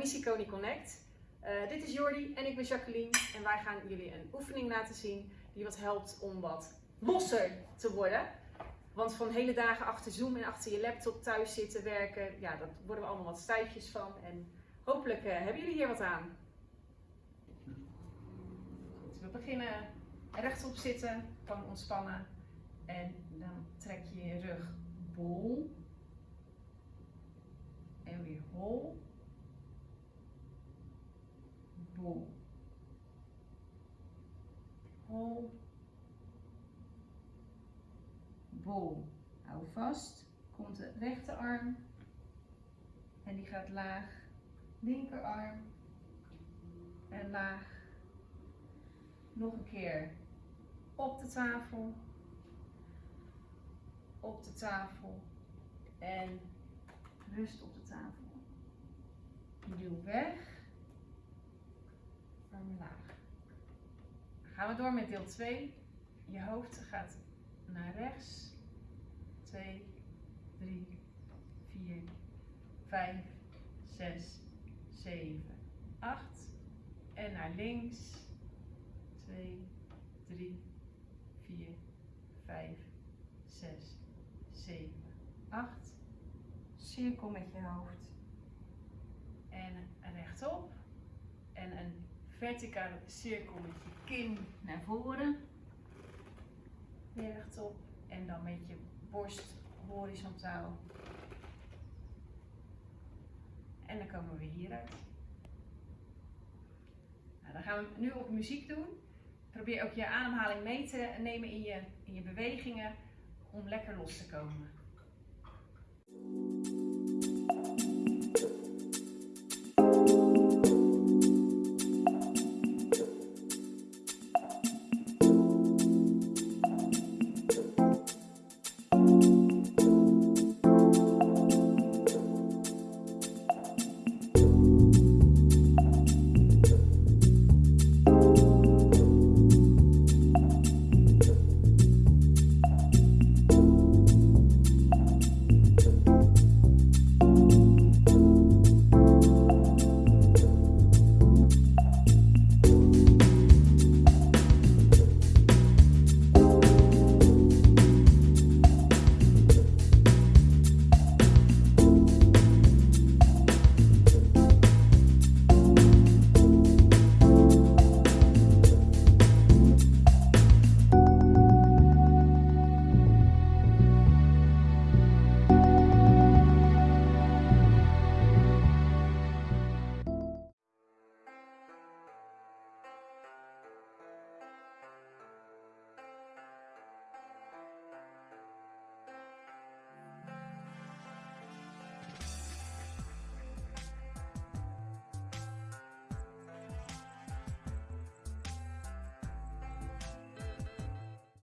Marjolein en ik ben Jacqueline en wij gaan jullie een oefening laten zien die wat helpt om wat losser te worden. Want van hele dagen achter Zoom en achter je laptop thuis zitten werken, ja, dat worden we allemaal wat stijfjes van. En hopelijk eh, hebben jullie hier wat aan. We beginnen rechtop zitten, gewoon ontspannen. En dan trek je je rug bol. En weer hol. Bol. Hol. Bol. Hou vast. Komt de rechterarm. En die gaat laag. Linkerarm. En laag. Nog een keer op de tafel. Op de tafel. En rust op de tafel. Duw weg. Dan gaan we door met deel 2. Je hoofd gaat naar rechts. 2, 3, 4, 5, 6, 7, 8. En naar links. 2, 3, 4, 5, 6, 7, 8. Cirkel met je hoofd. En rechtop. En een verticale cirkel met je kin naar voren. Weer rechtop. En dan met je borst horizontaal. En dan komen we hieruit. Nou, dan gaan we nu op muziek doen. Probeer ook je ademhaling mee te nemen in je, in je bewegingen om lekker los te komen.